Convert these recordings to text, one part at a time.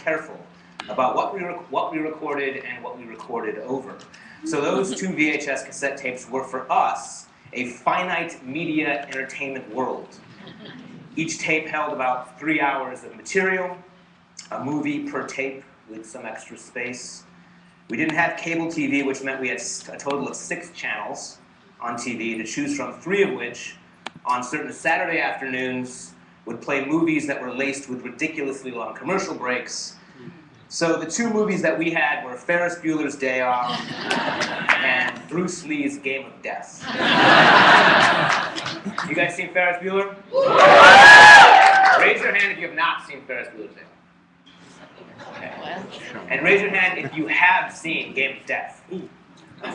careful about what we, what we recorded and what we recorded over. So those two VHS cassette tapes were for us a finite media entertainment world. Each tape held about three hours of material, a movie per tape with some extra space. We didn't have cable TV, which meant we had a total of six channels on TV to choose from, three of which, on certain Saturday afternoons, would play movies that were laced with ridiculously long commercial breaks. So the two movies that we had were Ferris Bueller's Day Off and Bruce Lee's Game of Death. you guys seen Ferris Bueller? Raise your hand if you have not seen Ferris Bueller's Day Off. Okay. And raise your hand if you have seen Game of Death. all right,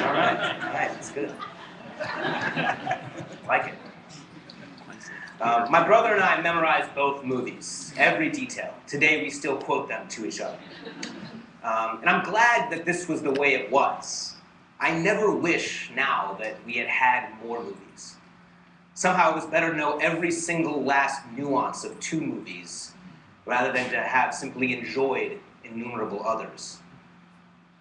all right, that's good. like it. Uh, my brother and I memorized both movies, every detail. Today we still quote them to each other. Um, and I'm glad that this was the way it was. I never wish now that we had had more movies. Somehow it was better to know every single last nuance of two movies rather than to have simply enjoyed innumerable others.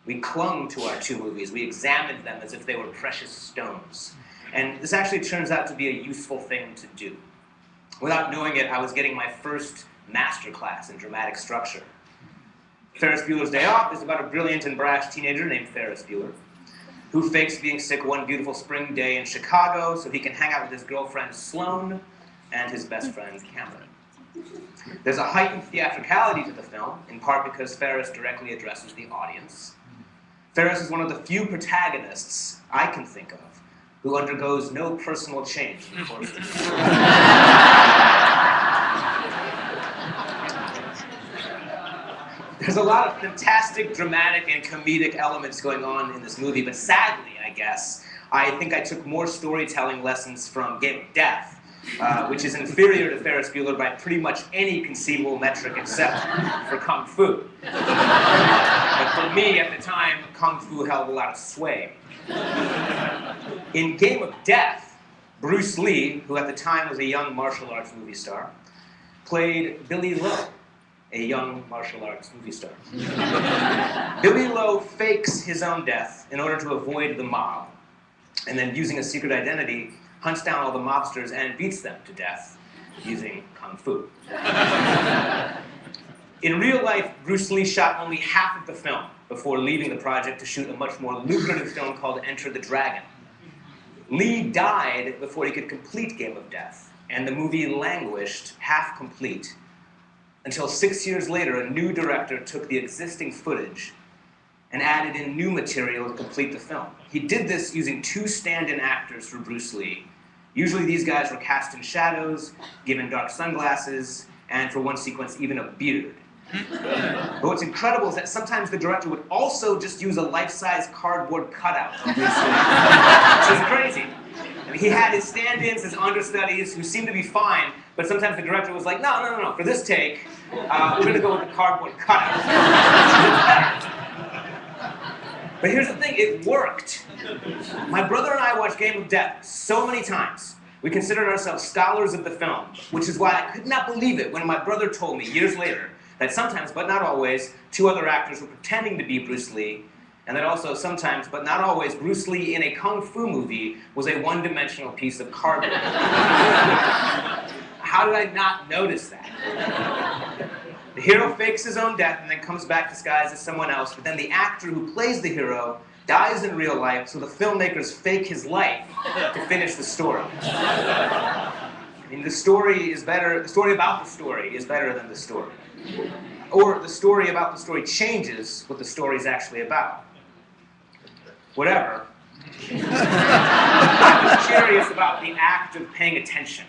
We clung to our two movies. We examined them as if they were precious stones. And this actually turns out to be a useful thing to do. Without knowing it, I was getting my first master class in dramatic structure. Ferris Bueller's Day Off is about a brilliant and brash teenager named Ferris Bueller who fakes being sick one beautiful spring day in Chicago so he can hang out with his girlfriend Sloane and his best friend Cameron. There's a heightened theatricality to the film, in part because Ferris directly addresses the audience. Ferris is one of the few protagonists I can think of who undergoes no personal change in the course of the There's a lot of fantastic, dramatic, and comedic elements going on in this movie, but sadly, I guess, I think I took more storytelling lessons from Game of Death uh, which is inferior to Ferris Bueller by pretty much any conceivable metric except for Kung Fu. but for me, at the time, Kung Fu held a lot of sway. In Game of Death, Bruce Lee, who at the time was a young martial arts movie star, played Billy Lo, a young martial arts movie star. Billy Lo fakes his own death in order to avoid the mob, and then using a secret identity, hunts down all the mobsters and beats them to death using kung fu. In real life, Bruce Lee shot only half of the film before leaving the project to shoot a much more lucrative film called Enter the Dragon. Lee died before he could complete Game of Death, and the movie languished half complete until six years later a new director took the existing footage and added in new material to complete the film. He did this using two stand-in actors for Bruce Lee Usually these guys were cast in shadows, given dark sunglasses, and for one sequence, even a beard. but what's incredible is that sometimes the director would also just use a life-size cardboard cutout of Bruce Lee. which is crazy. He had his stand-ins, his understudies, who seemed to be fine, but sometimes the director was like, no, no, no, no, for this take, uh, we're gonna go with the cardboard cutout. But here's the thing, it worked. My brother and I watched Game of Death so many times. We considered ourselves scholars of the film, which is why I could not believe it when my brother told me years later that sometimes, but not always, two other actors were pretending to be Bruce Lee, and that also sometimes, but not always, Bruce Lee in a kung fu movie was a one-dimensional piece of cardboard. How did I not notice that? The hero fakes his own death and then comes back disguised as someone else, but then the actor who plays the hero dies in real life, so the filmmakers fake his life to finish the story. I mean, the story is better, the story about the story is better than the story. Or the story about the story changes what the story is actually about. Whatever. I'm curious about the act of paying attention,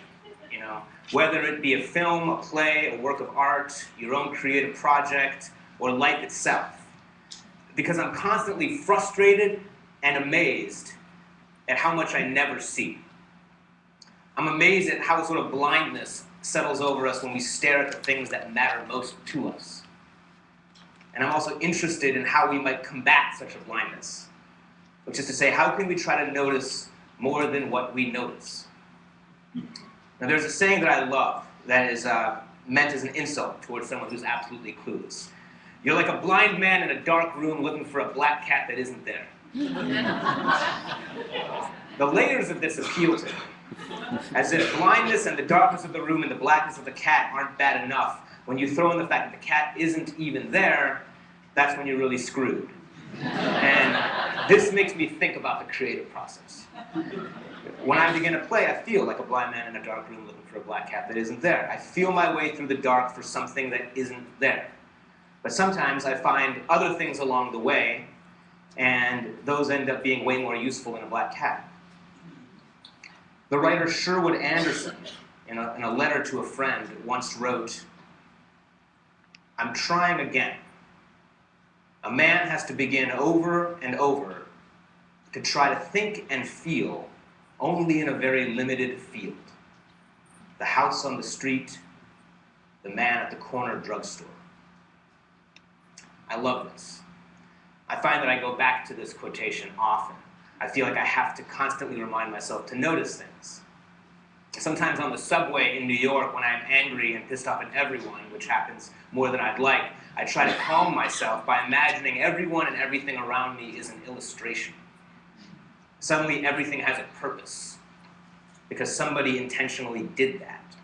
you know whether it be a film, a play, a work of art, your own creative project, or life itself. Because I'm constantly frustrated and amazed at how much I never see. I'm amazed at how sort of blindness settles over us when we stare at the things that matter most to us. And I'm also interested in how we might combat such a blindness. Which is to say, how can we try to notice more than what we notice? Now there's a saying that I love that is, uh, meant as an insult towards someone who's absolutely clueless. You're like a blind man in a dark room looking for a black cat that isn't there. the layers of this appeal to me. As if blindness and the darkness of the room and the blackness of the cat aren't bad enough, when you throw in the fact that the cat isn't even there, that's when you're really screwed. And this makes me think about the creative process. When I begin to play, I feel like a blind man in a dark room looking for a black cat that isn't there. I feel my way through the dark for something that isn't there. But sometimes I find other things along the way, and those end up being way more useful than a black cat. The writer Sherwood Anderson, in a, in a letter to a friend, once wrote, I'm trying again. A man has to begin over and over to try to think and feel only in a very limited field. The house on the street, the man at the corner drugstore. I love this. I find that I go back to this quotation often. I feel like I have to constantly remind myself to notice things. Sometimes on the subway in New York, when I'm angry and pissed off at everyone, which happens more than I'd like, I try to calm myself by imagining everyone and everything around me is an illustration. Suddenly, everything has a purpose because somebody intentionally did that,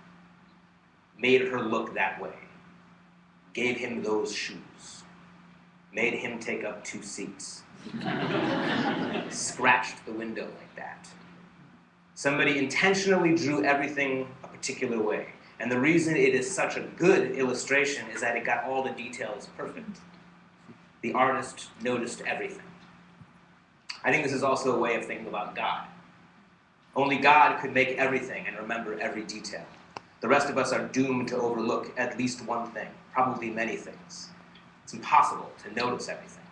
made her look that way, gave him those shoes, made him take up two seats, scratched the window like that. Somebody intentionally drew everything a particular way. And the reason it is such a good illustration is that it got all the details perfect. The artist noticed everything. I think this is also a way of thinking about God. Only God could make everything and remember every detail. The rest of us are doomed to overlook at least one thing, probably many things. It's impossible to notice everything.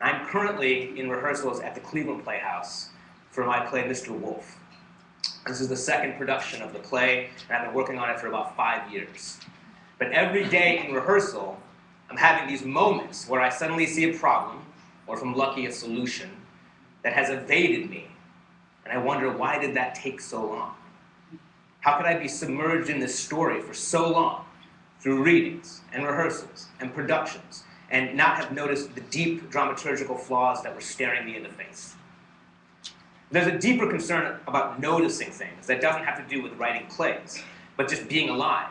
I'm currently in rehearsals at the Cleveland Playhouse for my play Mr. Wolf. This is the second production of the play, and I've been working on it for about five years. But every day in rehearsal, I'm having these moments where I suddenly see a problem, or if I'm lucky, a solution, that has evaded me. And I wonder, why did that take so long? How could I be submerged in this story for so long, through readings, and rehearsals, and productions, and not have noticed the deep dramaturgical flaws that were staring me in the face? There's a deeper concern about noticing things that doesn't have to do with writing plays, but just being alive.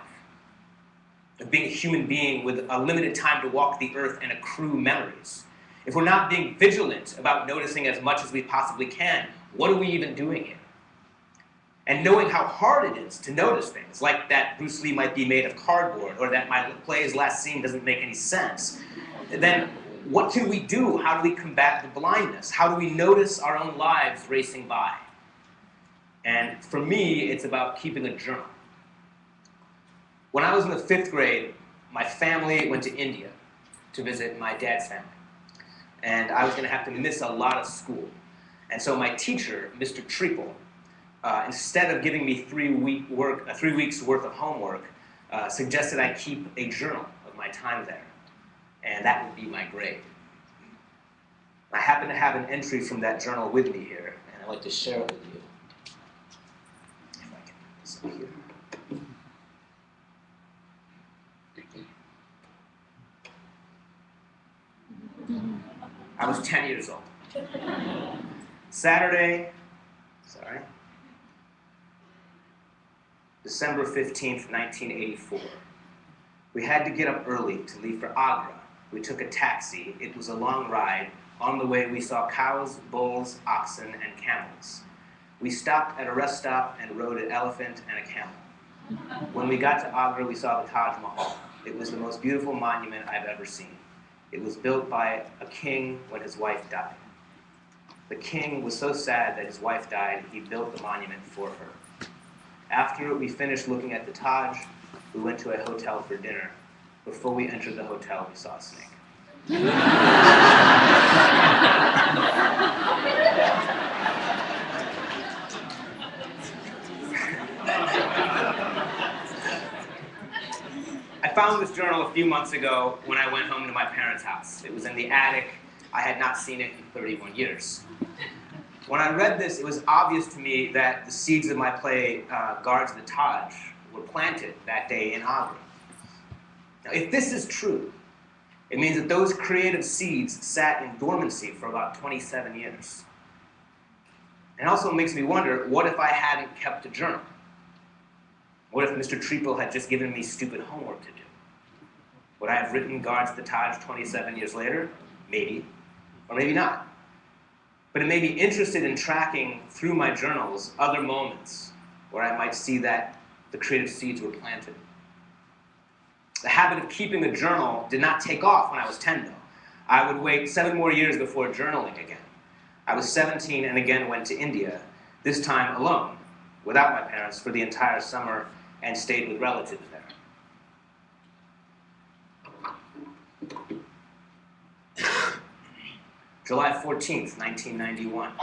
Being a human being with a limited time to walk the earth and accrue memories. If we're not being vigilant about noticing as much as we possibly can, what are we even doing here? And knowing how hard it is to notice things, like that Bruce Lee might be made of cardboard, or that my play's last scene doesn't make any sense, then what can we do? How do we combat the blindness? How do we notice our own lives racing by? And for me, it's about keeping a journal. When I was in the fifth grade, my family went to India to visit my dad's family. And I was going to have to miss a lot of school. And so my teacher, Mr. Treacle, uh, instead of giving me three, week work, uh, three weeks worth of homework, uh, suggested I keep a journal of my time there and that would be my grade. I happen to have an entry from that journal with me here, and I'd like to share it with you. If I can put this up here. I was 10 years old. Saturday, sorry, December 15th, 1984. We had to get up early to leave for Agra we took a taxi. It was a long ride. On the way, we saw cows, bulls, oxen, and camels. We stopped at a rest stop and rode an elephant and a camel. When we got to Agra, we saw the Taj Mahal. It was the most beautiful monument I've ever seen. It was built by a king when his wife died. The king was so sad that his wife died, he built the monument for her. After we finished looking at the Taj, we went to a hotel for dinner. Before we entered the hotel, we saw a snake. I found this journal a few months ago when I went home to my parents' house. It was in the attic. I had not seen it in 31 years. When I read this, it was obvious to me that the seeds of my play, uh, Guards of the Taj, were planted that day in Agra. Now, if this is true, it means that those creative seeds sat in dormancy for about 27 years. It also makes me wonder, what if I hadn't kept a journal? What if Mr. Treeple had just given me stupid homework to do? Would I have written Guards the Taj 27 years later? Maybe, or maybe not. But it may be interested in tracking through my journals other moments where I might see that the creative seeds were planted. The habit of keeping a journal did not take off when I was 10, though. I would wait seven more years before journaling again. I was 17 and again went to India, this time alone, without my parents, for the entire summer and stayed with relatives there. July 14th, 1991.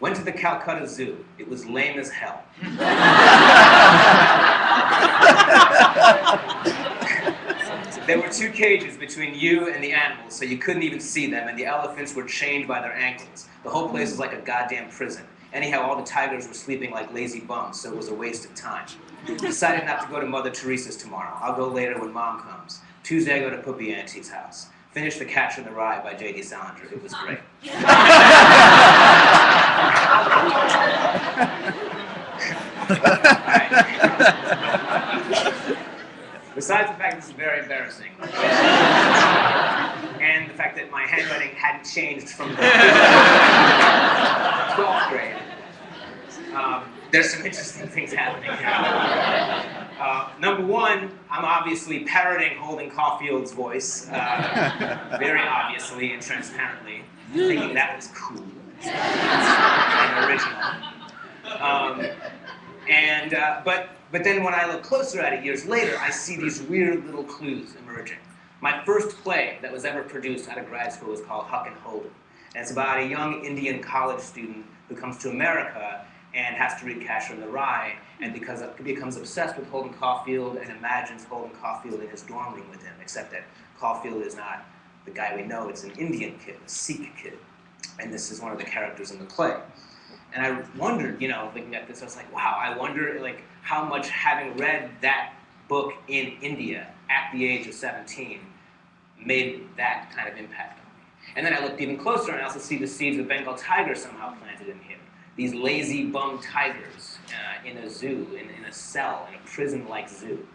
Went to the Calcutta Zoo. It was lame as hell. there were two cages between you and the animals, so you couldn't even see them, and the elephants were chained by their ankles. The whole place was like a goddamn prison. Anyhow, all the tigers were sleeping like lazy bums, so it was a waste of time. Decided not to go to Mother Teresa's tomorrow. I'll go later when Mom comes. Tuesday, I go to Puppy Auntie's house. Finished The Catcher in the Rye by J.D. Salinger. It was great. Besides the fact this is very embarrassing, and the fact that my handwriting hadn't changed from the 12th grade, um, there's some interesting things happening here. Uh, number one, I'm obviously parroting Holden Caulfield's voice, uh, very obviously and transparently, thinking that was cool and original. Um, and, uh, but, but then when I look closer at it years later, I see these weird little clues emerging. My first play that was ever produced out of grad school was called Huck and Holden. And it's about a young Indian college student who comes to America and has to read Catcher in the Rye, and because becomes obsessed with Holden Caulfield and imagines Holden Caulfield in his dorm room with him, except that Caulfield is not the guy we know, it's an Indian kid, a Sikh kid. And this is one of the characters in the play. And I wondered, you know, looking at this, I was like, wow, I wonder like how much having read that book in India at the age of 17 made that kind of impact on me. And then I looked even closer and I also see the seeds of Bengal tiger somehow planted in him. These lazy bum tigers uh, in a zoo, in, in, a cell, in a prison-like zoo.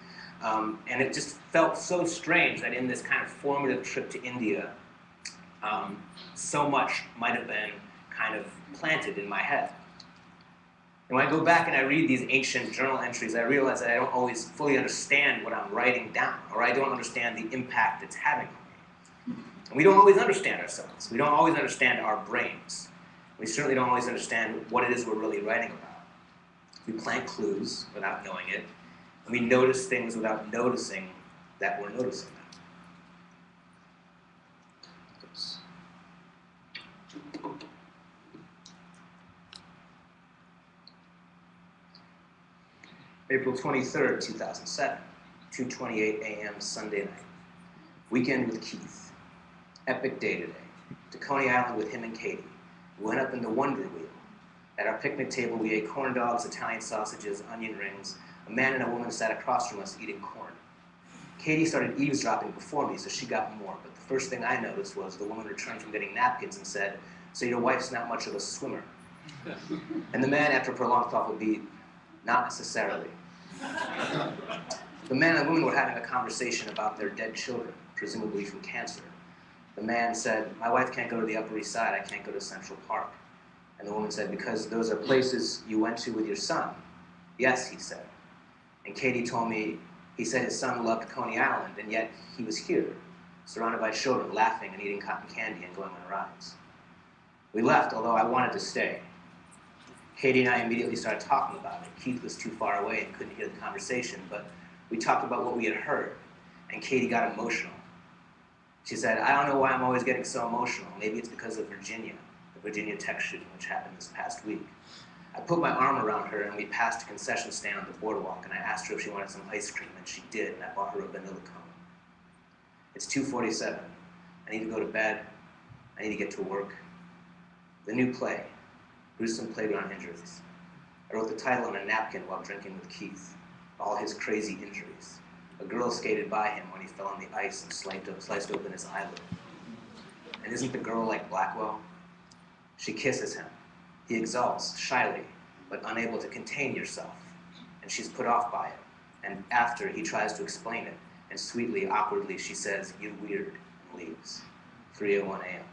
Um, and it just felt so strange that in this kind of formative trip to India, um, so much might have been kind of planted in my head. And when I go back and I read these ancient journal entries, I realize that I don't always fully understand what I'm writing down, or I don't understand the impact it's having on me. And we don't always understand ourselves. We don't always understand our brains. We certainly don't always understand what it is we're really writing about. We plant clues without knowing it, and we notice things without noticing that we're noticing them. April 23rd, 2007, 2.28 a.m. Sunday night. Weekend with Keith. Epic day today. To Coney Island with him and Katie. We went up in the Wonder Wheel. At our picnic table, we ate corn dogs, Italian sausages, onion rings. A man and a woman sat across from us eating corn. Katie started eavesdropping before me, so she got more. But the first thing I noticed was the woman returned from getting napkins and said, so your wife's not much of a swimmer. and the man, after a prolonged thoughtful beat, not necessarily. The man and woman were having a conversation about their dead children, presumably from cancer. The man said, my wife can't go to the Upper East Side, I can't go to Central Park. And the woman said, because those are places you went to with your son. Yes, he said. And Katie told me, he said his son loved Coney Island, and yet he was here, surrounded by children, laughing and eating cotton candy and going on rides. We left, although I wanted to stay. Katie and I immediately started talking about it. Keith was too far away and couldn't hear the conversation, but we talked about what we had heard, and Katie got emotional. She said, I don't know why I'm always getting so emotional. Maybe it's because of Virginia, the Virginia Tech shooting, which happened this past week. I put my arm around her, and we passed a concession stand on the boardwalk, and I asked her if she wanted some ice cream, and she did, and I bought her a vanilla cone. It's 2.47. I need to go to bed. I need to get to work. The new play, gruesome playground injuries. I wrote the title on a napkin while drinking with Keith. all his crazy injuries. A girl skated by him when he fell on the ice and sliced, sliced open his eyelid. And isn't the girl like Blackwell? She kisses him. He exults, shyly, but unable to contain yourself. And she's put off by it. And after, he tries to explain it. And sweetly, awkwardly, she says, You're weird, and leaves. 3.01 a.m.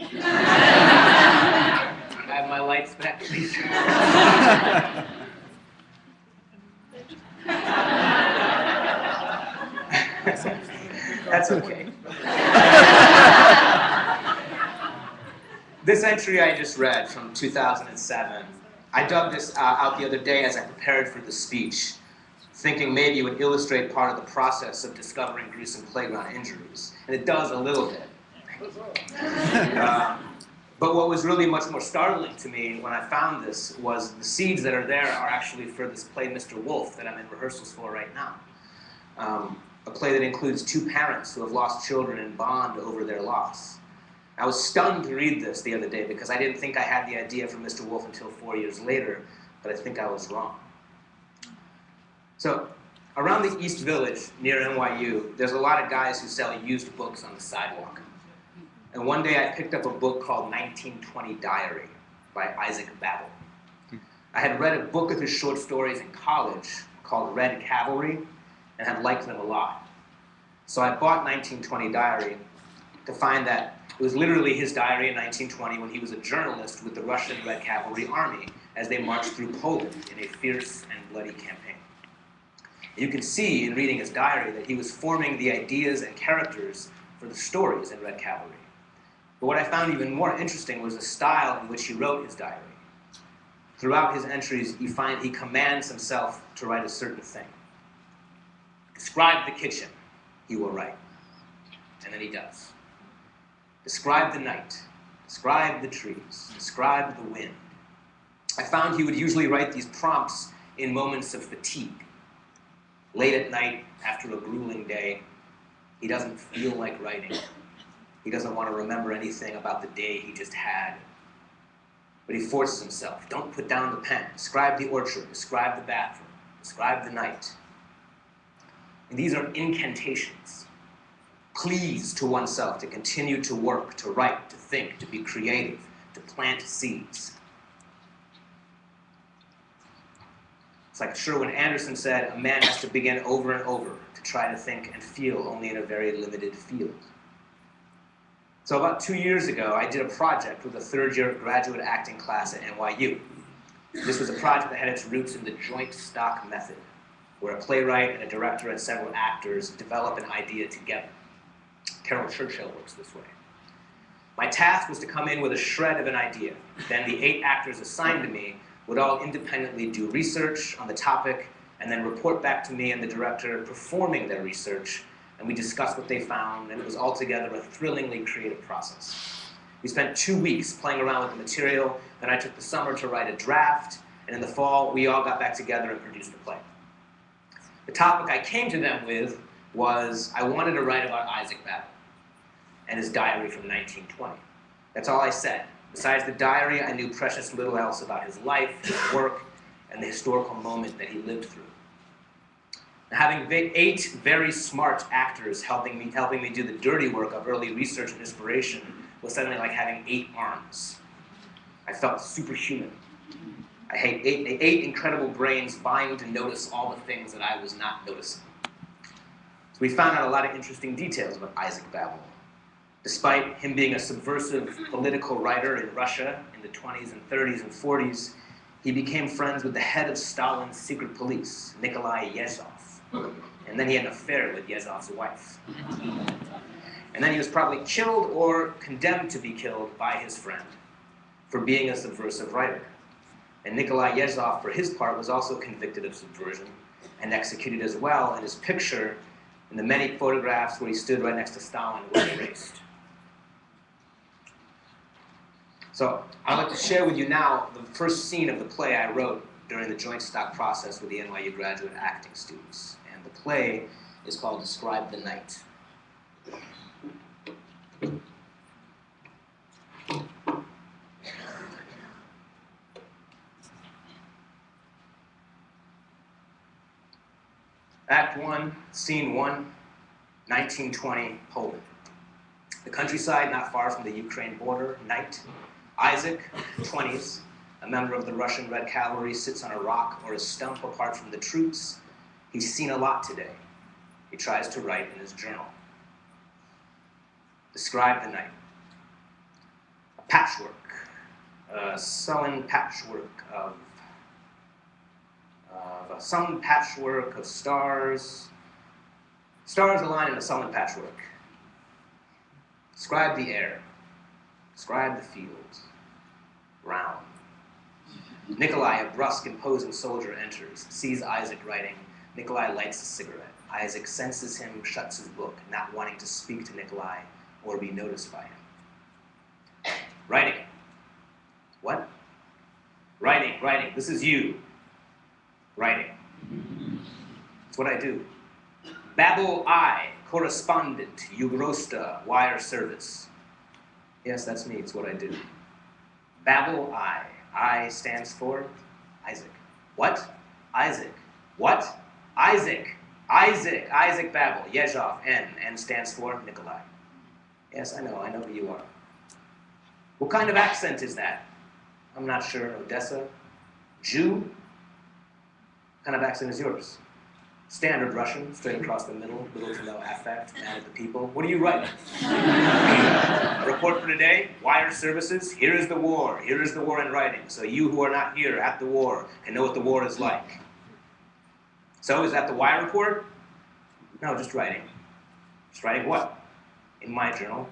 I have my lights back, please. That's okay. this entry I just read from 2007, I dug this uh, out the other day as I prepared for the speech, thinking maybe it would illustrate part of the process of discovering gruesome playground injuries. And it does a little bit. But what was really much more startling to me when I found this was the seeds that are there are actually for this play, Mr. Wolf, that I'm in rehearsals for right now. Um, a play that includes two parents who have lost children and bond over their loss. I was stunned to read this the other day because I didn't think I had the idea for Mr. Wolf until four years later, but I think I was wrong. So, around the East Village near NYU, there's a lot of guys who sell used books on the sidewalk. And one day I picked up a book called 1920 Diary by Isaac Babel. I had read a book of his short stories in college called Red Cavalry and had liked them a lot. So I bought 1920 Diary to find that it was literally his diary in 1920 when he was a journalist with the Russian Red Cavalry Army as they marched through Poland in a fierce and bloody campaign. You can see in reading his diary that he was forming the ideas and characters for the stories in Red Cavalry. But what I found even more interesting was the style in which he wrote his diary. Throughout his entries, you find he commands himself to write a certain thing. Describe the kitchen, he will write. And then he does. Describe the night. Describe the trees. Describe the wind. I found he would usually write these prompts in moments of fatigue. Late at night, after a grueling day, he doesn't feel like writing. He doesn't want to remember anything about the day he just had. But he forces himself. Don't put down the pen. Describe the orchard. Describe the bathroom. Describe the night. And these are incantations. Pleas to oneself to continue to work, to write, to think, to be creative, to plant seeds. It's like Sherwood Anderson said, a man has to begin over and over to try to think and feel only in a very limited field. So about two years ago, I did a project with a third-year graduate acting class at NYU. This was a project that had its roots in the joint stock method, where a playwright and a director and several actors develop an idea together. Caryl Churchill works this way. My task was to come in with a shred of an idea. Then the eight actors assigned to me would all independently do research on the topic and then report back to me and the director performing their research, and we discussed what they found, and it was altogether a thrillingly creative process. We spent two weeks playing around with the material, then I took the summer to write a draft, and in the fall, we all got back together and produced the play. The topic I came to them with was I wanted to write about Isaac Babel and his diary from 1920. That's all I said. Besides the diary, I knew precious little else about his life, his work, and the historical moment that he lived through. Having eight very smart actors helping me, helping me do the dirty work of early research and inspiration was suddenly like having eight arms. I felt superhuman. I had eight, eight incredible brains vying to notice all the things that I was not noticing. So we found out a lot of interesting details about Isaac Babel. Despite him being a subversive political writer in Russia in the 20s and 30s and 40s, he became friends with the head of Stalin's secret police, Nikolai Yezhov. And then he had an affair with Yezhov's wife. And then he was probably killed or condemned to be killed by his friend for being a subversive writer. And Nikolai Yezhov, for his part, was also convicted of subversion and executed as well, and his picture in the many photographs where he stood right next to Stalin was erased. So I'd like to share with you now the first scene of the play I wrote during the joint stock process with the NYU graduate acting students the play is called Describe the Night. Act 1, Scene 1, 1920, Poland. The countryside not far from the Ukraine border, night. Isaac, 20s, a member of the Russian Red Cavalry, sits on a rock or a stump apart from the troops He's seen a lot today. He tries to write in his journal. Describe the night. A patchwork, a sullen patchwork of, of sullen patchwork of stars. Stars align in a sullen patchwork. Describe the air. Describe the fields. Round. Nikolai, a brusque, imposing soldier, enters, sees Isaac writing. Nikolai lights a cigarette. Isaac senses him, shuts his book, not wanting to speak to Nikolai or be noticed by him. Writing. What? Writing, writing. This is you. Writing. It's what I do. Babel I, correspondent, Ugrosta, wire service. Yes, that's me. It's what I do. Babel I. I stands for Isaac. What? Isaac. What? Isaac. Isaac. Isaac Babel. Yezhov. N. N stands for Nikolai. Yes, I know. I know who you are. What kind of accent is that? I'm not sure. Odessa? Jew? What kind of accent is yours? Standard Russian, straight across the middle, little to no affect, man of the people. What are you writing? a report for today, wire services, here is the war, here is the war in writing, so you who are not here at the war can know what the war is like. So is that the wire report? No, just writing. Just writing what? In my journal.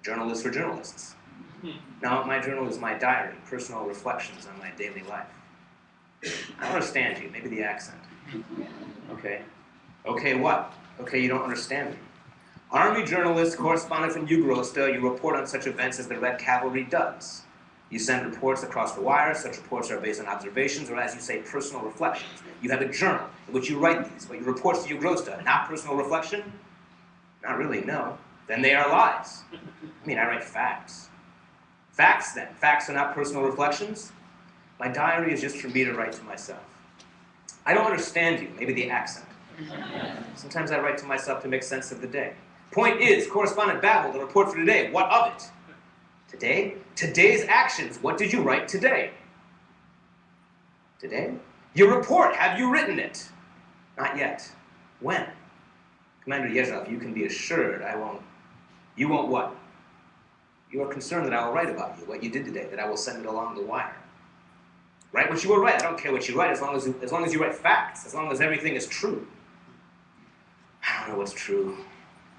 A journal is for journalists. Hmm. Now, my journal is my diary, personal reflections on my daily life. I don't understand you, maybe the accent. Okay. Okay, what? Okay, you don't understand me. Army journalist, correspondent from Ugrosta, you report on such events as the Red Cavalry does. You send reports across the wire. Such reports are based on observations or, as you say, personal reflections. You have a journal in which you write these, but your reports to Ugrosta, not personal reflection? Not really, no. Then they are lies. I mean, I write facts. Facts, then. Facts are not personal reflections. My diary is just for me to write to myself. I don't understand you, maybe the accent. Sometimes I write to myself to make sense of the day. Point is, correspondent Babel, the report for today, what of it? Today? Today's actions, what did you write today? Today? Your report, have you written it? Not yet. When? Commander Yezhov, you can be assured I won't. You won't what? You are concerned that I will write about you, what you did today, that I will send it along the wire. Write what you will write. I don't care what you write as long as you, as long as you write facts, as long as everything is true. I don't know what's true.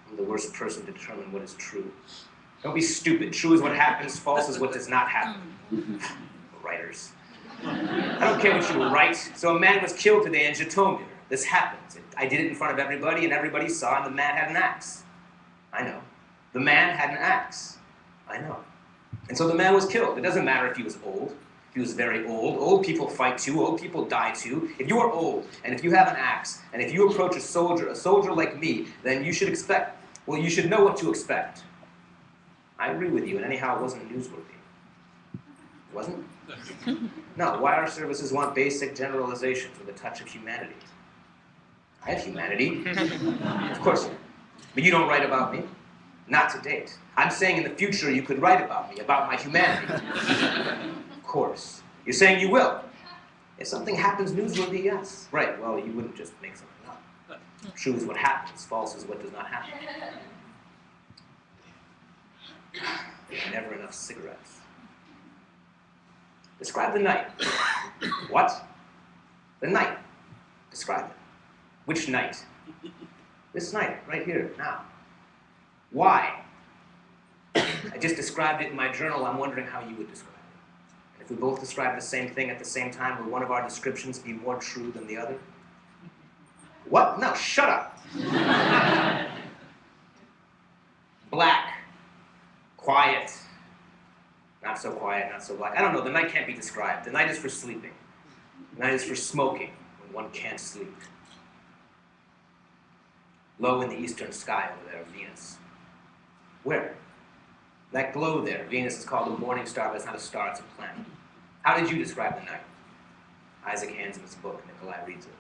I'm the worst person to determine what is true. Don't be stupid. True is what happens, false is what does not happen. Writers. I don't care what you write. So a man was killed today in Zhytomyr. This happens. I did it in front of everybody, and everybody saw, and the man had an axe. I know. The man had an axe. I know. And so the man was killed. It doesn't matter if he was old. He was very old. Old people fight too. Old people die too. If you are old, and if you have an axe, and if you approach a soldier, a soldier like me, then you should expect, well, you should know what to expect. I agree with you, and anyhow, it wasn't newsworthy. It wasn't? No, wire services want basic generalizations with a touch of humanity. I have humanity. of course. But you don't write about me. Not to date. I'm saying in the future you could write about me, about my humanity of course. You're saying you will. If something happens newsworthy, yes. Right, well, you wouldn't just make something up. True is what happens, false is what does not happen. Never enough cigarettes. Describe the night. what? The night. Describe it. Which night? This night, right here, now. Why? I just described it in my journal. I'm wondering how you would describe it. If we both describe the same thing at the same time, will one of our descriptions be more true than the other? What? No, shut up. black, quiet, not so quiet, not so black. I don't know, the night can't be described. The night is for sleeping. The night is for smoking when one can't sleep. Low in the eastern sky over there, Venus. Where? That glow there, Venus is called a morning star, but it's not a star, it's a planet. How did you describe the night? Isaac hands him his book. Nikolai reads it.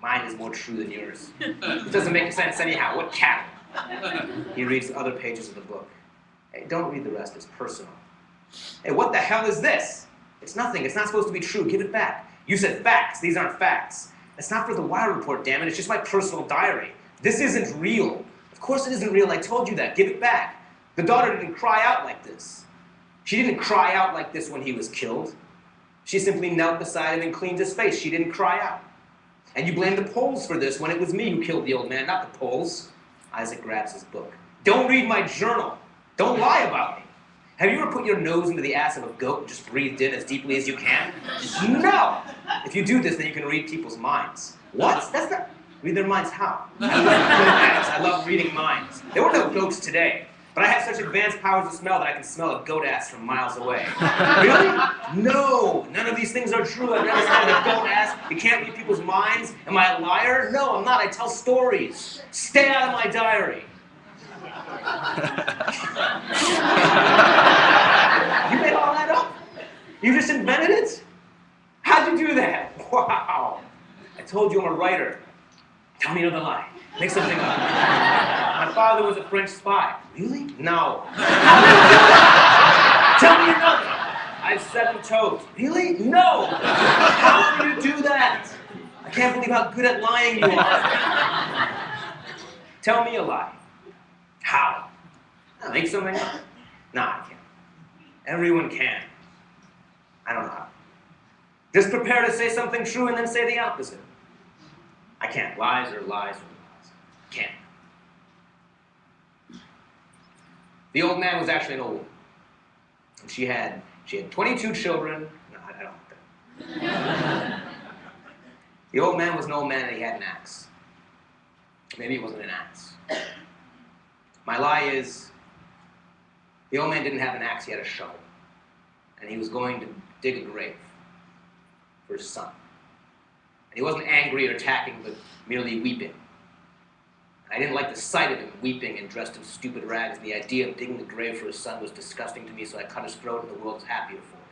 Mine is more true than yours. It doesn't make sense anyhow. What cattle? He reads other pages of the book. Hey, don't read the rest. It's personal. Hey, what the hell is this? It's nothing. It's not supposed to be true. Give it back. You said facts. These aren't facts. It's not for the wire report, damn it. It's just my personal diary. This isn't real. Of course it isn't real. I told you that. Give it back. The daughter didn't cry out like this. She didn't cry out like this when he was killed. She simply knelt beside him and cleaned his face. She didn't cry out. And you blame the Poles for this when it was me who killed the old man, not the Poles. Isaac grabs his book. Don't read my journal. Don't lie about me. Have you ever put your nose into the ass of a goat and just breathed in as deeply as you can? No! If you do this, then you can read people's minds. What? That's not... Read their minds how? I love, I love reading minds. There were no goats today. But I have such advanced powers of smell that I can smell a goat ass from miles away. really? No! None of these things are true. I've never smelled a goat ass. You can't read people's minds. Am I a liar? No, I'm not. I tell stories. Stay out of my diary. you made all that up? You just invented it? How'd you do that? Wow. I told you I'm a writer. Tell me another lie. Make something up. My father was a French spy. Really? No. Tell me another. I have seven toes. Really? No. How do you do that? I can't believe how good at lying you are. Tell me a lie. How? Make something up. Nah, I can't. Everyone can. I don't know how. Just prepare to say something true and then say the opposite. I can't. Lies are lies are lies. Can't. The old man was actually an old woman. And she had she had 22 children. No, I, I don't that. the old man was an old man and he had an axe. Maybe it wasn't an axe. My lie is the old man didn't have an axe, he had a shovel. And he was going to dig a grave for his son. And he wasn't angry or attacking, but merely weeping. I didn't like the sight of him weeping and dressed in stupid rags, and the idea of digging the grave for his son was disgusting to me, so I cut his throat, and the world was happier for him.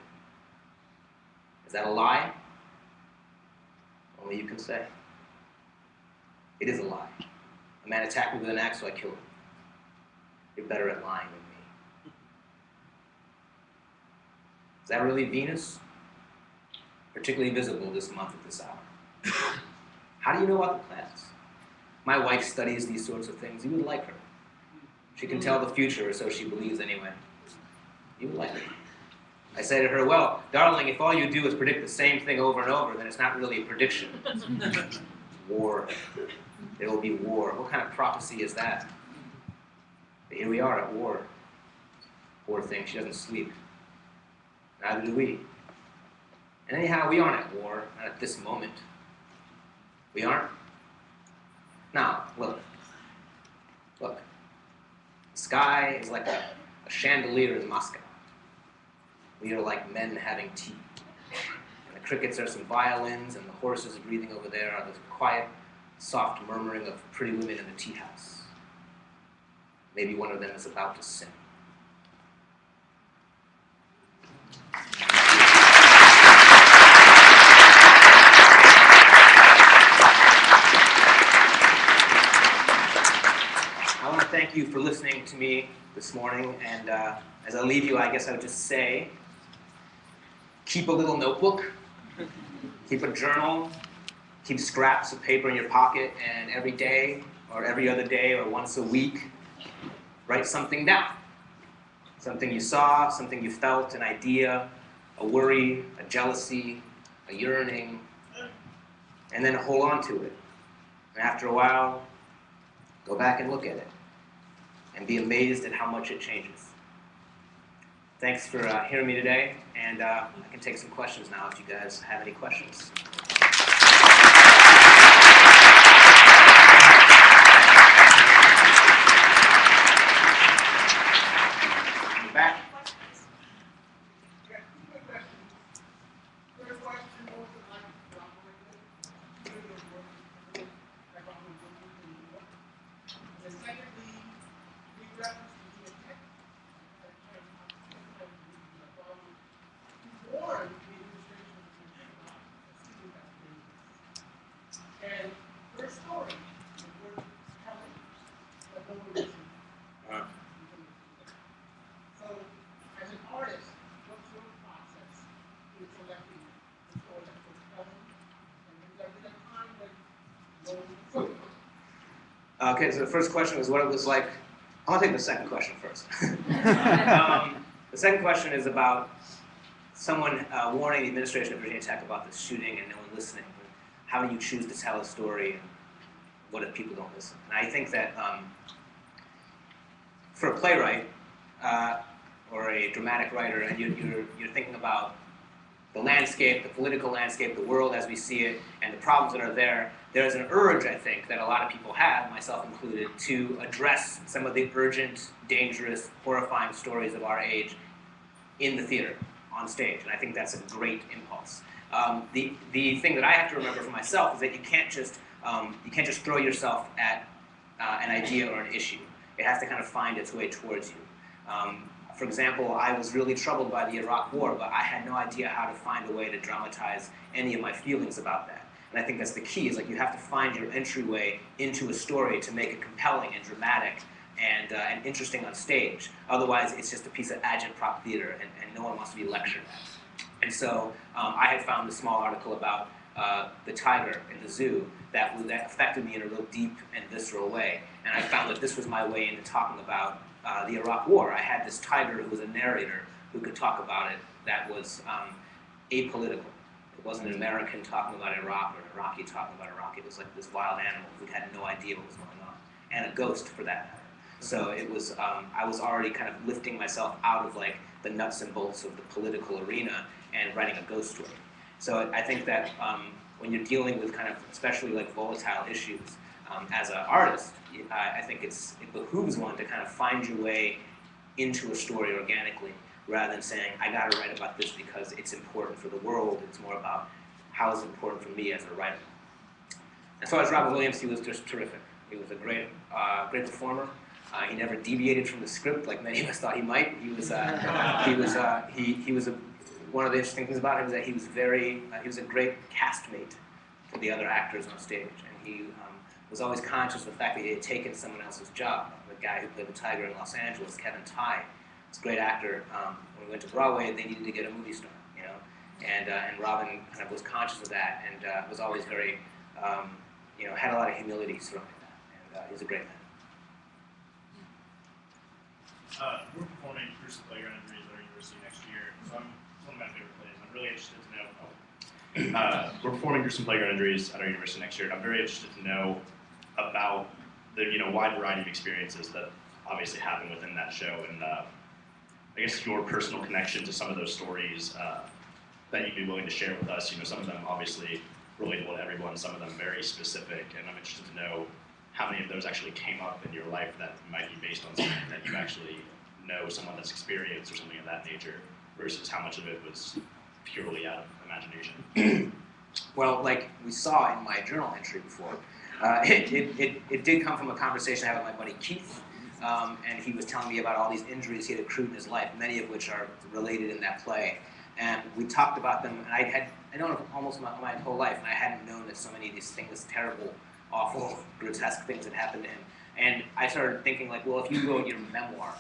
Is that a lie? Only you can say. It is a lie. A man attacked me with an axe, so I killed him. You're better at lying than me. Is that really Venus? Particularly visible this month at this hour. How do you know about the planets? My wife studies these sorts of things. You would like her. She can tell the future, or so she believes anyway. You would like her. I say to her, well, darling, if all you do is predict the same thing over and over, then it's not really a prediction. war. There will be war. What kind of prophecy is that? But here we are at war. Poor thing, she doesn't sleep. Neither do we. And anyhow, we aren't at war, not at this moment. We aren't. Now, look. Look. The sky is like a, a chandelier in Moscow. We are like men having tea. And the crickets are some violins, and the horses breathing over there are the quiet, soft murmuring of pretty women in the tea house. Maybe one of them is about to sing. I want to thank you for listening to me this morning, and uh, as I leave you, I guess I would just say keep a little notebook, keep a journal, keep scraps of paper in your pocket, and every day, or every other day, or once a week, write something down. Something you saw, something you felt, an idea, a worry, a jealousy, a yearning, and then hold on to it. And after a while, go back and look at it and be amazed at how much it changes. Thanks for uh, hearing me today, and uh, I can take some questions now if you guys have any questions. Okay, so the first question was what it was like. I want to take the second question first. um, the second question is about someone uh, warning the administration of Virginia Tech about this shooting and no one listening. How do you choose to tell a story and what if people don't listen? And I think that um, for a playwright uh, or a dramatic writer, and you're, you're, you're thinking about the landscape, the political landscape, the world as we see it, and the problems that are there, there's an urge, I think, that a lot of people have, myself included, to address some of the urgent, dangerous, horrifying stories of our age in the theater, on stage. And I think that's a great impulse. Um, the, the thing that I have to remember for myself is that you can't just, um, you can't just throw yourself at uh, an idea or an issue. It has to kind of find its way towards you. Um, for example, I was really troubled by the Iraq War, but I had no idea how to find a way to dramatize any of my feelings about that. And I think that's the key, is like you have to find your entryway into a story to make it compelling and dramatic and, uh, and interesting on stage. Otherwise, it's just a piece of agitprop theater, and, and no one wants to be lectured at. And so um, I had found a small article about uh, the tiger in the zoo that, that affected me in a real deep and visceral way. And I found that this was my way into talking about uh, the Iraq War. I had this tiger who was a narrator who could talk about it that was um, apolitical. It wasn't an American talking about Iraq or an Iraqi talking about Iraq. It was like this wild animal who had no idea what was going on, and a ghost for that matter. So it was, um, I was already kind of lifting myself out of like the nuts and bolts of the political arena and writing a ghost story. So I think that um, when you're dealing with kind of, especially like volatile issues, um, as an artist, I, I think it's, it behooves one to kind of find your way into a story organically rather than saying, I gotta write about this because it's important for the world. It's more about how it's important for me as a writer. As far as Robin Williams, he was just terrific. He was a great, uh, great performer. Uh, he never deviated from the script like many of us thought he might. He was, uh, he was, uh, he, he was a, one of the interesting things about him is that he was very, uh, he was a great castmate for the other actors on stage, and he um, was always conscious of the fact that he had taken someone else's job. The guy who played the tiger in Los Angeles, Kevin Tighe, was a great actor. Um, when we went to Broadway, they needed to get a movie star, you know, and uh, and Robin kind of was conscious of that and uh, was always very, um, you know, had a lot of humility surrounding that, and uh, he's a great man. Uh, we're performing Gruesome Playground Injuries at our university next year, so I'm one of my favorite plays. I'm really interested to know. Uh, we're performing Gruesome Playground Injuries at our university next year, and I'm very interested to know about the you know wide variety of experiences that obviously happen within that show, and uh, I guess your personal connection to some of those stories uh, that you'd be willing to share with us. You know, some of them obviously relatable to everyone, some of them very specific, and I'm interested to know how many of those actually came up in your life that might be based on something that you actually know someone that's experienced or something of that nature, versus how much of it was purely out of imagination. well, like we saw in my journal entry before, uh, it, it, it, it, did come from a conversation I had with my buddy Keith, um, and he was telling me about all these injuries he had accrued in his life, many of which are related in that play. And we talked about them, and I had I known almost my, my whole life, and I hadn't known that so many of these things, terrible, awful, grotesque things had happened to him. And I started thinking like, well, if you wrote your memoir,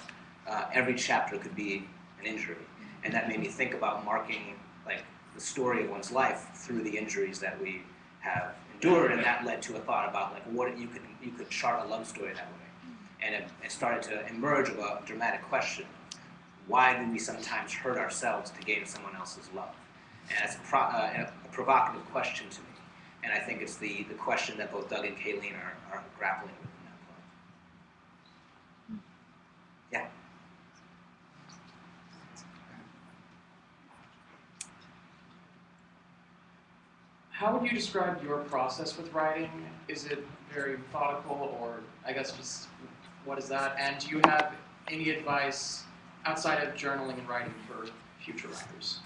uh, every chapter could be an injury, and that made me think about marking like the story of one's life through the injuries that we have endured, and that led to a thought about like what you could you could chart a love story that way, and it, it started to emerge of a dramatic question: Why do we sometimes hurt ourselves to gain someone else's love? And it's a, pro, uh, a provocative question to me, and I think it's the the question that both Doug and Kayleen are, are grappling with in that play. Yeah. How would you describe your process with writing? Is it very methodical, or I guess just what is that? And do you have any advice outside of journaling and writing for future writers?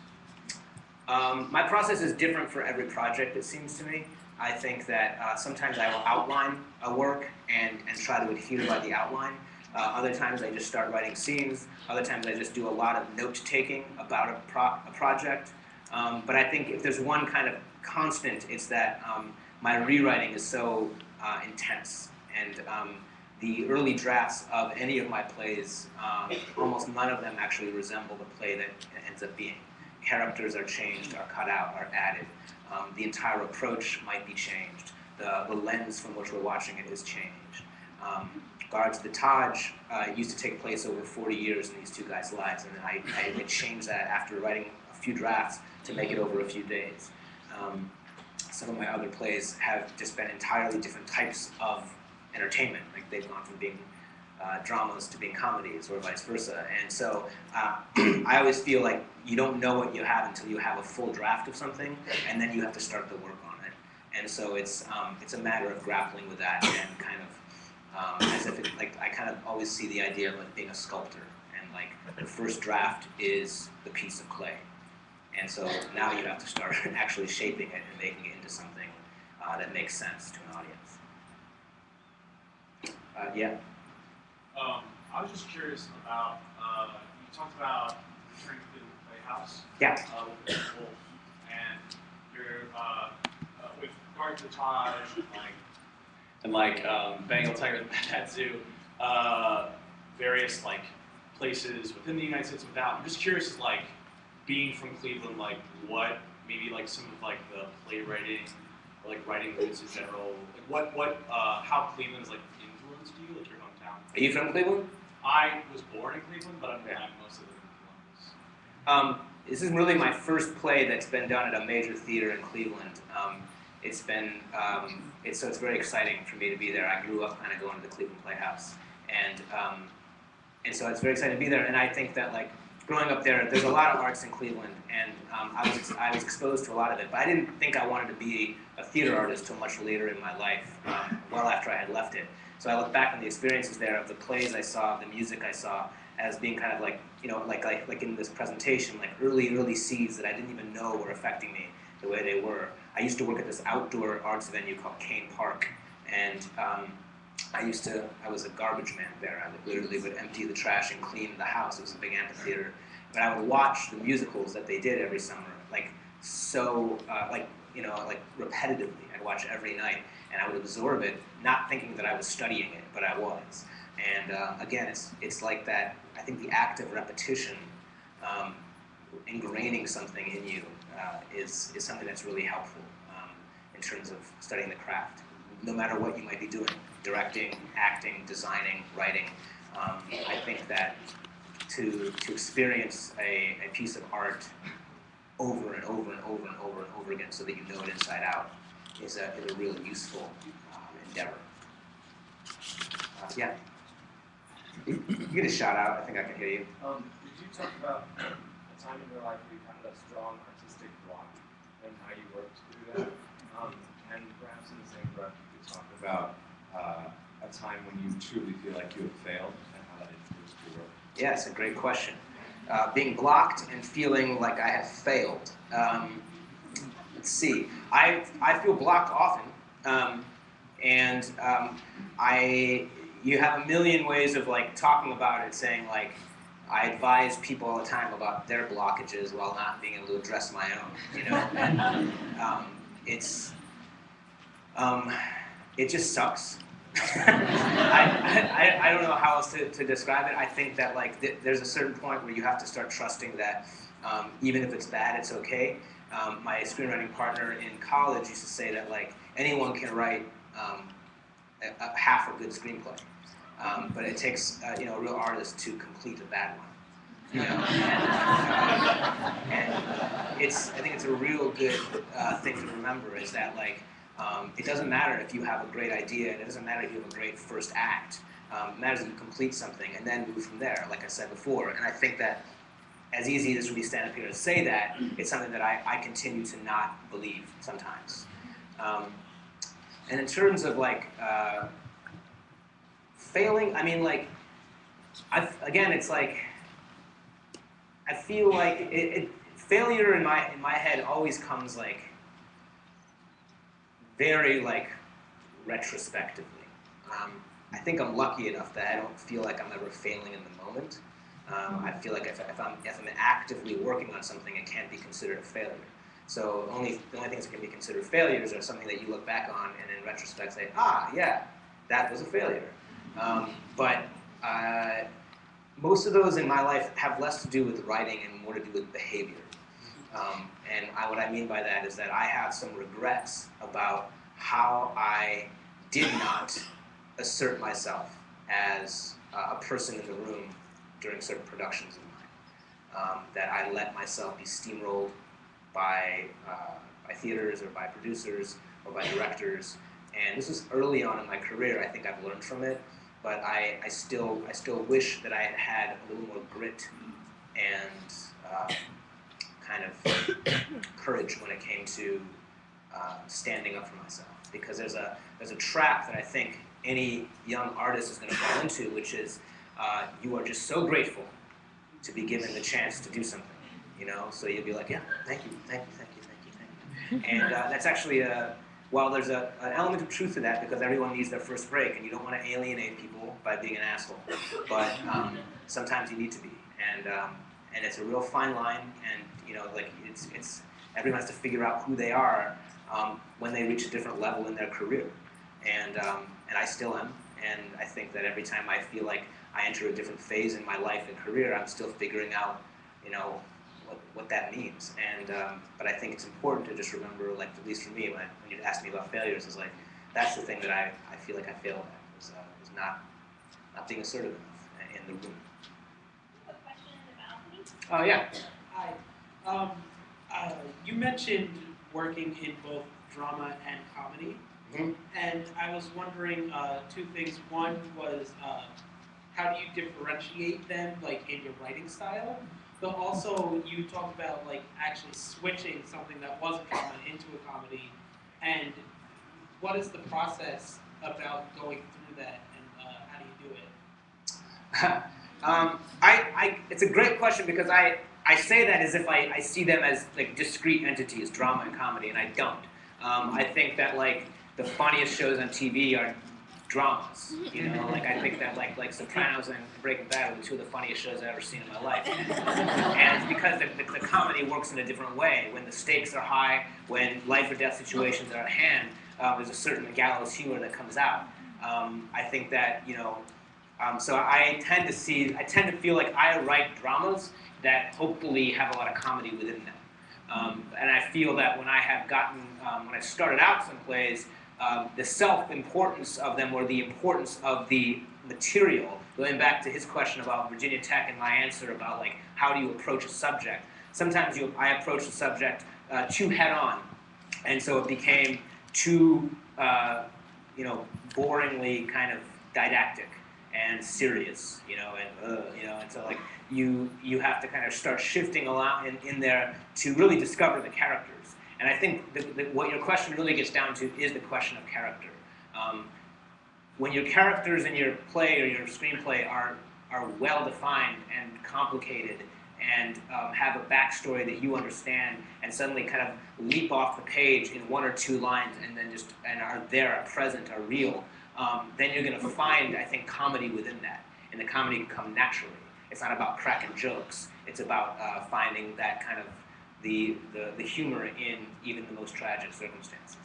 Um, my process is different for every project, it seems to me. I think that uh, sometimes I will outline a work and, and try to adhere by the outline. Uh, other times I just start writing scenes. Other times I just do a lot of note taking about a, pro a project. Um, but I think if there's one kind of constant, it's that um, my rewriting is so uh, intense. And um, the early drafts of any of my plays, um, almost none of them actually resemble the play that ends up being. Characters are changed, are cut out, are added. Um, the entire approach might be changed. The, the lens from which we're watching it is changed. Um, Guards the Taj uh, used to take place over 40 years in these two guys' lives, and I, I, I changed that after writing a few drafts to make it over a few days. Um, some of my other plays have just been entirely different types of entertainment. They've gone from being uh, dramas to being comedies, or vice versa. And so uh, I always feel like you don't know what you have until you have a full draft of something, and then you have to start the work on it. And so it's um, it's a matter of grappling with that and kind of um, as if it, like I kind of always see the idea of like being a sculptor, and like the first draft is the piece of clay, and so now you have to start actually shaping it and making it into something uh, that makes sense to an audience. Uh, yeah. Um, I was just curious about, uh, you talked about returning to the Playhouse. Yeah. Uh, with the Wolf, and you're, uh, uh, with Guard to Taj, and like, and like, um, Bengal Tiger the Baghdad Zoo, uh, various like places within the United States and without. I'm just curious, like, being from Cleveland, like, what maybe like some of like the playwriting, or, like writing roots in general, like what, what, uh, how Cleveland is like influenced you, like your hometown. Are you from Cleveland? I was born in Cleveland, but I'm, Yeah. I'm mostly living in Columbus. Um, this is really my first play that's been done at a major theater in Cleveland. Um, it's been um, it's so it's very exciting for me to be there. I grew up kind of going to the Cleveland Playhouse, and um, and so it's very exciting to be there. And I think that like growing up there, there's a lot of arts in Cleveland, and um, I was I was exposed to a lot of it. But I didn't think I wanted to be a theater artist till much later in my life, um, well after I had left it. So I look back on the experiences there of the plays I saw, the music I saw, as being kind of like you know like like like in this presentation, like early early seeds that I didn't even know were affecting me the way they were. I used to work at this outdoor arts venue called Cain Park, and um, I used to I was a garbage man there. I literally would empty the trash and clean the house. It was a big amphitheater, but I would watch the musicals that they did every summer, like so uh, like you know like repetitively. I'd watch every night, and I would absorb it, not thinking that I was studying it, but I was. And uh, again, it's it's like that. I think the act of repetition, um, ingraining something in you, uh, is is something that's really helpful um, in terms of studying the craft. No matter what you might be doing, directing, acting, designing, writing, um, I think that to to experience a, a piece of art over and over and over and over and over again, so that you know it inside out, is a is a really useful um, endeavor. Uh, yeah. You get a shout out. I think I can hear you. Um, did you talk about a time in your life where you had a strong artistic block and how you worked through that? Um, and perhaps in the same breath, you could talk about uh, a time when you truly feel like you have failed and how that influenced your work. Yeah, it's a great question. Uh, being blocked and feeling like I have failed. Um, see. I I feel blocked often, um, and um, I you have a million ways of like talking about it, saying like I advise people all the time about their blockages while not being able to address my own. You know, and, um, it's um, it just sucks. I, I, I don't know how else to, to describe it. I think that like th- there's a certain point where you have to start trusting that um, even if it's bad, it's okay. Um, my screenwriting partner in college used to say that like anyone can write um, a, a half a good screenplay, um, but it takes uh, you know a real artist to complete a bad one. You know, and, uh, and it's I think it's a real good uh, thing to remember is that like um, it doesn't matter if you have a great idea, and it doesn't matter if you have a great first act. Um, it matters if you complete something and then move from there, like I said before. And I think that as easy as we stand up here to say that, it's something that I, I continue to not believe sometimes. Um, and in terms of like uh, failing, I mean, like, I again, it's like I feel like it, it, failure in my in my head always comes like very like retrospectively. Um, I think I'm lucky enough that I don't feel like I'm ever failing in the moment. Um, I feel like if, if, I'm, if I'm actively working on something, it can't be considered a failure. So only the only things that can be considered failures are something that you look back on and in retrospect say, ah, yeah, that was a failure. Um, but uh, most of those in my life have less to do with writing and more to do with behavior. Um, and I, what I mean by that is that I have some regrets about how I did not assert myself as uh, a person in the room during certain productions of mine. Um, that I let myself be steamrolled by uh, by theaters or by producers or by directors. And this was early on in my career. I think I've learned from it, but I, I still I still wish that I had had a little more grit and uh, kind of courage when it came to uh, standing up for myself. Because there's a there's a trap that I think any young artist is going to fall into, which is uh, you are just so grateful to be given the chance to do something. You know, so you'll be like, yeah, thank you, thank you, thank you, thank you, thank you. And uh, that's actually a while there's a, an element of truth to that because everyone needs their first break and you don't want to alienate people by being an asshole. But um, sometimes you need to be. And um, and it's a real fine line and you know like it's it's everyone has to figure out who they are um, when they reach a different level in their career. And um, and I still am. And I think that every time I feel like I enter a different phase in my life and career, I'm still figuring out, you know, what, what that means. And um, but I think it's important to just remember, like at least for me, when, when you ask me about failures, is like that's the thing that I, I feel like I failed at is, uh, is not not being assertive enough in the room. A question in the balcony? Oh yeah. Hi. Um, uh, you mentioned working in both drama and comedy, Mhm. and I was wondering uh, two things. One was uh, how do you differentiate them, like in your writing style? But also, you talked about like actually switching something that was a drama into a comedy, and what is the process about going through that, and uh, how do you do it? um, I, I, it's a great question because I, I say that as if I, I see them as like discrete entities, drama and comedy, and I don't. Um, I think that like the funniest shows on TV are dramas. You know, like I think that like like Sopranos and Breaking Bad are the two of the funniest shows I've ever seen in my life. and it's because the, the, the comedy works in a different way. When the stakes are high, when life or death situations are at hand, uh, there's a certain gallows humor that comes out. Um, I think that you know um, so I tend to see, I tend to feel like I write dramas that hopefully have a lot of comedy within them. Um, and I feel that when I have gotten, um, when I started out some plays, um, the self-importance of them or the importance of the material, going back to his question about Virginia Tech and my answer about like, how do you approach a subject? Sometimes you, I approach the subject uh, too head-on, and so it became too, uh, you know, boringly kind of didactic and serious, you know, and uh, you know, and so like you you have to kind of start shifting a lot in, in there to really discover the characters. And I think what your question really gets down to is the question of character. Um, when your characters in your play or your screenplay are are well defined and complicated and um, have a backstory that you understand and suddenly kind of leap off the page in one or two lines and then just and are there, are present, are real, um, then you're going to find, I think, comedy within that. And the comedy can come naturally. It's not about cracking jokes. It's about uh, finding that kind of the, the, the humor in even the most tragic circumstances.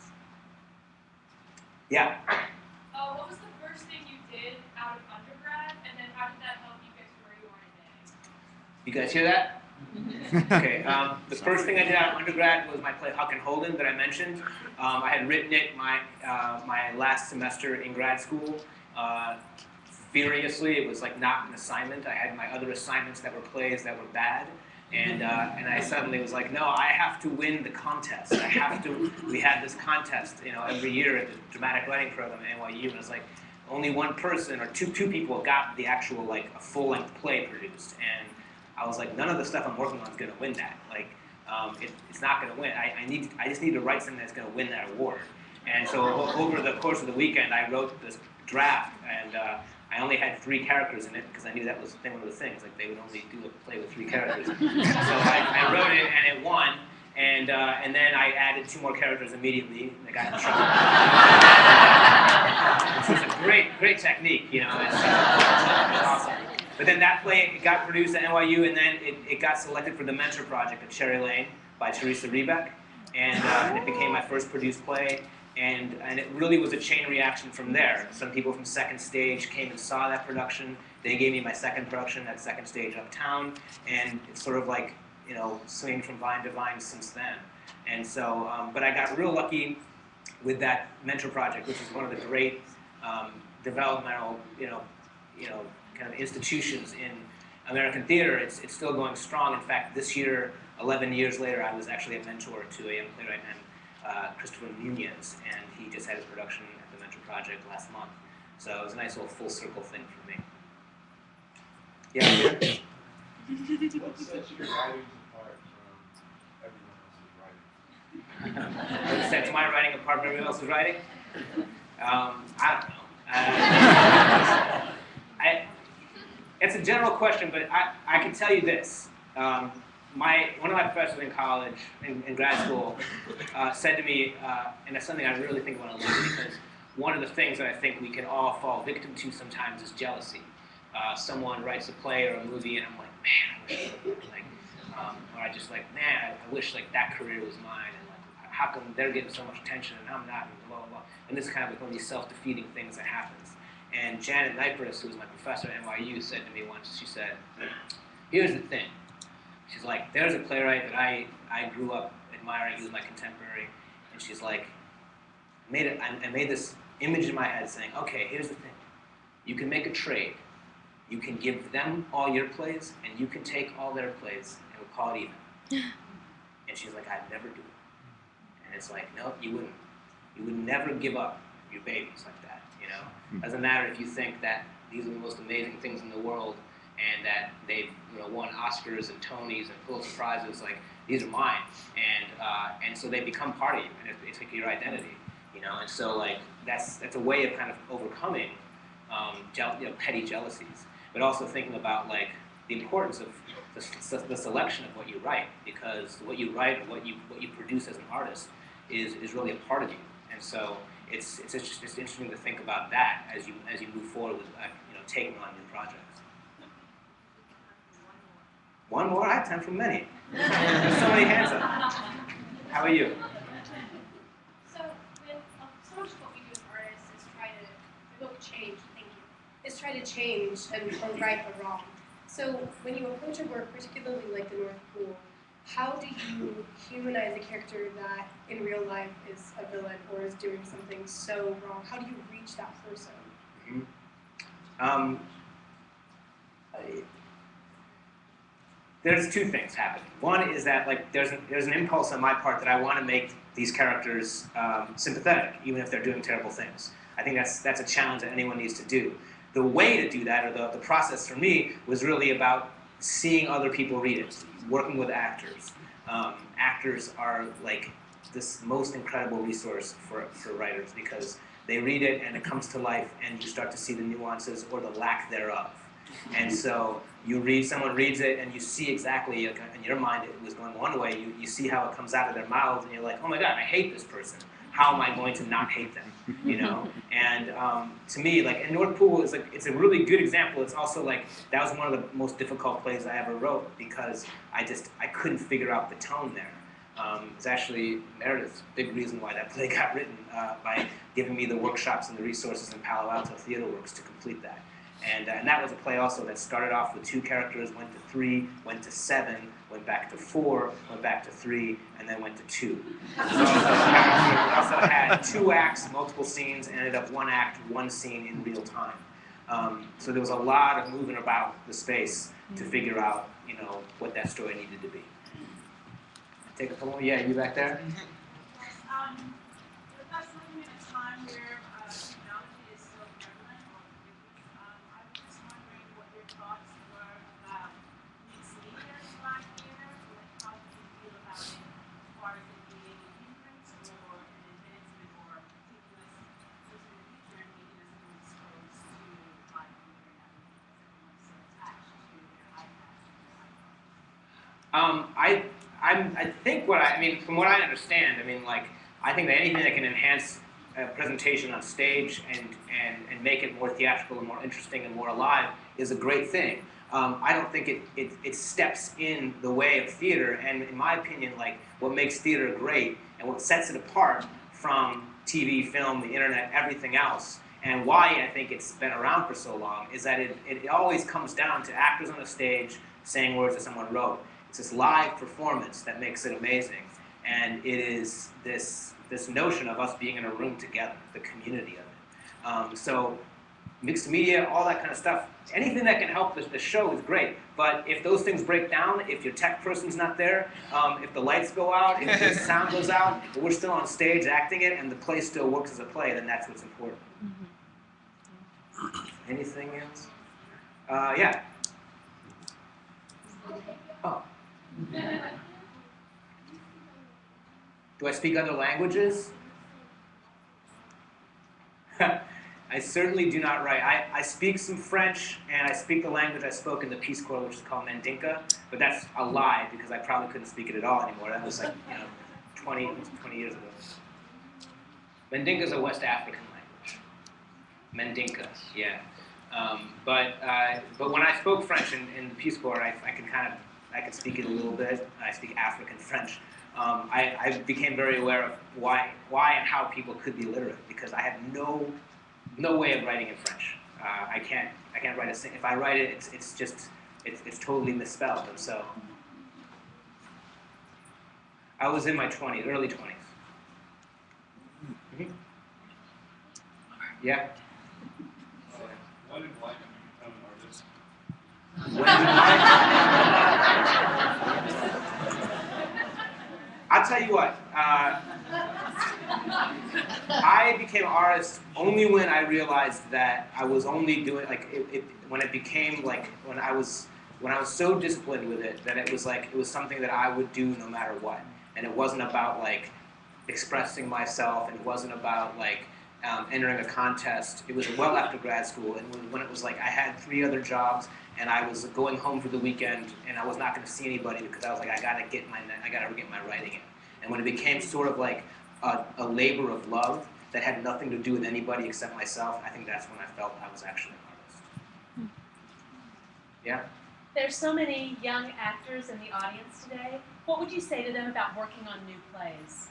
Yeah. Uh, what was the first thing you did out of undergrad, and then how did that help you get to where you are today? You guys hear that? okay. Um, the first thing I did out of undergrad was my play Huck and Holden that I mentioned. Um, I had written it my uh, my last semester in grad school. Uh, furiously, it was like not an assignment. I had my other assignments that were plays that were bad, and uh, and I suddenly was like, no, I have to win the contest. I have to. We had this contest, you know, every year at the dramatic writing program at NYU, and it was like only one person or two two people got the actual like a full length play produced, and I was like, none of the stuff I'm working on is going to win that. Like, um, it, it's not going to win. I, I need, I just need to write something that's going to win that award. And so over the course of the weekend, I wrote this draft, and uh, I only had three characters in it because I knew that was one of the things. Like, they would only do a play with three characters. so I, I wrote it, and it won. And uh, and then I added two more characters immediately. And I got in trouble. Which was a great, great technique, you know. It's, uh, it's awesome. But then that play it got produced at NYU, and then it, it got selected for the Mentor Project at Cherry Lane by Theresa Rebeck, and, uh, and it became my first produced play. And, and it really was a chain reaction from there. Some people from Second Stage came and saw that production. They gave me my second production at Second Stage Uptown, and it's sort of like you know swinging from vine to vine since then. And so, um, but I got real lucky with that Mentor Project, which is one of the great um, developmental, you know, you know, kind of institutions in American theater, it's, it's still going strong. In fact, this year, 11 years later, I was actually a mentor to a playwright uh, Christopher Nunez, and he just had his production at the Mentor Project last month. So it was a nice little full circle thing for me. Yeah, Peter? What sets your writings apart from everyone else's writing? what sets my writing apart from everyone else's writing? Um, I don't know. Uh, I, it's a general question, but I, I can tell you this. Um, my, one of my professors in college, in, in grad school, uh, said to me, uh, and that's something I really think I want to learn because one of the things that I think we can all fall victim to sometimes is jealousy. Uh, someone writes a play or a movie, and I'm like, man, I wish like, um, or I just like, man, I wish like that career was mine, and like, how come they're getting so much attention and I'm not, and blah blah blah. And this is kind of like one of these self-defeating things that happens. And Janet Neipris, who was my professor at NYU, said to me once, she said, here's the thing. She's like, there's a playwright that I, I grew up admiring, he was my contemporary, and she's like, made it, I, I made this image in my head saying, okay, here's the thing. You can make a trade. You can give them all your plays, and you can take all their plays, and we'll call it even. and she's like, I'd never do it. And it's like, no, you wouldn't. You would never give up your babies like that, you know? Hmm. Doesn't matter if you think that these are the most amazing things in the world and that they've you know, won Oscars and Tonys and Pulitzer Prizes, like, these are mine. And, uh, and so they become part of you, and it- it's like your identity, you know? And so, like, that's, that's a way of kind of overcoming um, you know, petty jealousies, but also thinking about, like, the importance of the, the selection of what you write, because what you write and what you, what you produce as an artist is, is really a part of you. And so it's, it's, just, it's interesting to think about that as you, as you move forward with uh, you know, taking on new projects. One more? I have time for many. There's so many hands up. How are you? So, with uh, so much of what we do as artists is try to evoke change. Thank you. Is try to change and or right or wrong. So, when you approach a work, particularly like the North Pool, how do you humanize a character that in real life is a villain or is doing something so wrong? How do you reach that person? Um, I- there's two things happening. One is that like there's an, there's an impulse on my part that I want to make these characters um, sympathetic, even if they're doing terrible things. I think that's that's a challenge that anyone needs to do. The way to do that, or the, the process for me, was really about seeing other people read it, working with actors. Um, actors are like this most incredible resource for, for writers because they read it and it comes to life and you start to see the nuances or the lack thereof. And so you read, someone reads it and you see exactly, in your mind it was going one way, you, you see how it comes out of their mouths and you're like, oh my god, I hate this person. How am I going to not hate them? You know? And um, to me, like, and North Pool is like, it's a really good example. It's also like, that was one of the most difficult plays I ever wrote because I just, I couldn't figure out the tone there. Um, it's actually Meredith's big reason why that play got written uh, by giving me the workshops and the resources in Palo Alto Theater Works to complete that. And, uh, and that was a play also that started off with two characters, went to three, went to seven, went back to four, went back to three, and then went to two. So it also had two acts, multiple scenes, and ended up one act, one scene in real time. Um, so there was a lot of moving about the space to figure out, you know, what that story needed to be. Take a couple. Yeah, you back there? Um, with us living in a time where uh, technology is so prevalent or ubiquitous, um, I was just wondering what your thoughts were about mixed media in Black theater. Like, how do you feel about it as far as it being an hindrance or an advancement or particulars using the future and making us more exposed to Black theater now because everyone's so attached to their iPads and their iPhones? Um, I, I'm, I think what I, I mean, from what I understand, I mean, like, I think that anything that can enhance a presentation on stage and, and, and make it more theatrical and more interesting and more alive is a great thing. Um, I don't think it, it, it steps in the way of theater, and in my opinion, like, what makes theater great and what sets it apart from TV, film, the internet, everything else, and why I think it's been around for so long, is that it, it always comes down to actors on a stage saying words that someone wrote. It's this live performance that makes it amazing. And it is this, this notion of us being in a room together, the community of it. Um, so mixed media, all that kind of stuff. Anything that can help the, the show is great. But if those things break down, if your tech person's not there, um, if the lights go out, if the sound goes out, but we're still on stage acting it, and the play still works as a play, then that's what's important. Anything else? Uh, yeah. Oh. Do I speak other languages? I certainly do not write. I, I speak some French and I speak the language I spoke in the Peace Corps, which is called Mandinka, but that's a lie because I probably couldn't speak it at all anymore. That was like, you know, 20, 20 years ago. Mandinka is a West African language. Mandinka, yeah. Um, but uh, but when I spoke French in, in the Peace Corps, I, I could kind of I could speak it a little bit. I speak African French. Um, I, I became very aware of why why and how people could be illiterate because I have no no way of writing in French. Uh, I can't I can't write a sing. If I write it, it's it's just it's it's totally misspelled. And so I was in my 20s, early 20s. Mhm. Yeah. When in life did become an artist? I'll tell you what. Uh, I became an artist only when I realized that I was only doing like it, it, when it became like when I was when I was so disciplined with it that it was like it was something that I would do no matter what, and it wasn't about like expressing myself, and it wasn't about like um, entering a contest. It was well after grad school, and when, when it was like I had three other jobs, and I was going home for the weekend, and I was not going to see anybody because I was like, I gotta get my, I gotta get my writing in. And when it became sort of like a, a labor of love that had nothing to do with anybody except myself, I think that's when I felt I was actually an artist. Yeah. There's so many young actors in the audience today. What would you say to them about working on new plays?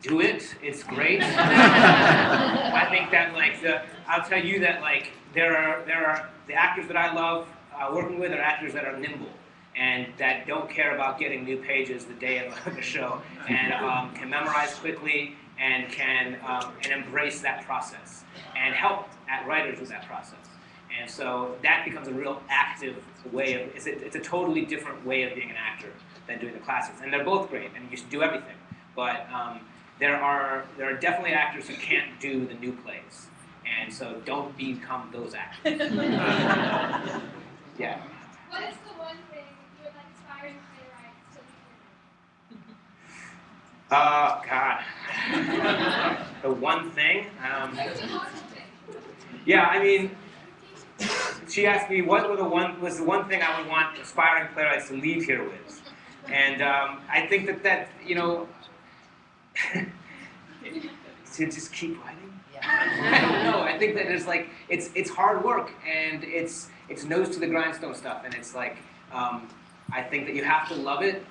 Do it. It's great. I think that like the, I'll tell you that like there are there are the actors that I love uh, working with are actors that are nimble and that don't care about getting new pages the day of the show and um, can memorize quickly and can um, and embrace that process and help at writers with that process. And so that becomes a real active way of it's a, it's a totally different way of being an actor than doing the classics. And they're both great and you should do everything. But um, there are there are definitely actors who can't do the new plays, and so don't become those actors. yeah. What is the one thing you would like aspiring playwrights to leave Uh, God. the one thing. Um, It's a positive thing. yeah, I mean, she asked me what were the one was the one thing I would want aspiring playwrights to leave here with, and um, I think that that you know. To just keep writing. Yeah. I don't know. I think that it's like it's it's hard work and it's it's nose to the grindstone stuff and it's like um, I think that you have to love it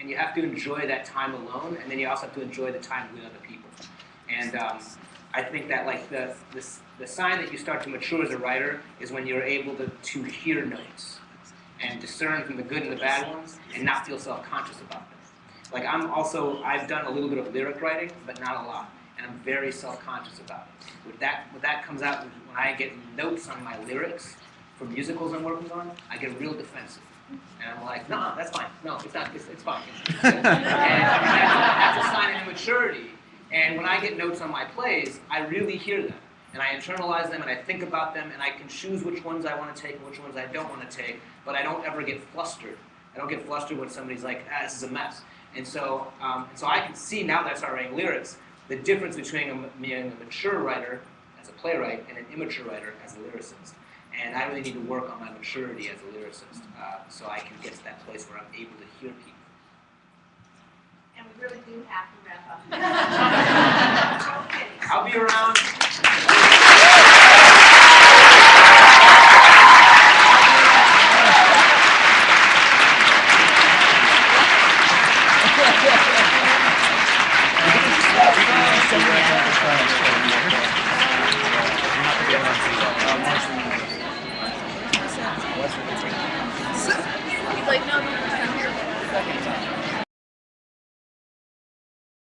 and you have to enjoy that time alone and then you also have to enjoy the time with other people. And um, I think that like the, the the sign that you start to mature as a writer is when you're able to to hear notes and discern from the good and the bad ones and not feel self-conscious about them. Like I'm also I've done a little bit of lyric writing, but not a lot and I'm very self-conscious about it. With that, when that comes out, when I get notes on my lyrics for musicals I'm working on, I get real defensive. And I'm like, no, that's fine. No, it's not. It's, it's fine. It's, it's and that's, that's a sign of immaturity. And when I get notes on my plays, I really hear them. And I internalize them and I think about them and I can choose which ones I want to take and which ones I don't want to take, but I don't ever get flustered. I don't get flustered when somebody's like, ah, this is a mess. And so, um, so I can see now that I start writing lyrics, the difference between a, being a mature writer as a playwright and an immature writer as a lyricist. And I really need to work on my maturity as a lyricist uh, so I can get to that place where I'm able to hear people. And we really do have to wrap up. okay. I'll be around. He's